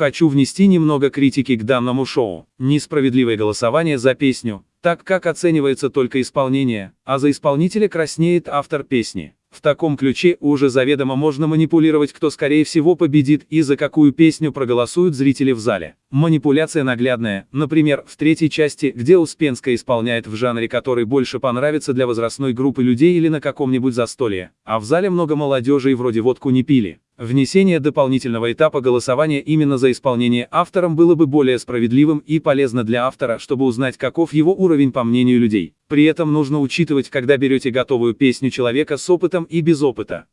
Хочу внести немного критики к данному шоу. Несправедливое голосование за песню, так как оценивается только исполнение, а за исполнителя краснеет автор песни. В таком ключе уже заведомо можно манипулировать, кто скорее всего победит и за какую песню проголосуют зрители в зале. Манипуляция наглядная, например, в третьей части, где Успенская исполняет в жанре, который больше понравится для возрастной группы людей или на каком-нибудь застолье, а в зале много молодежи и вроде водку не пили. Внесение дополнительного этапа голосования именно за исполнение автором было бы более справедливым и полезно для автора, чтобы узнать, каков его уровень по мнению людей. При этом нужно учитывать, когда берете готовую песню человека с опытом и без опыта.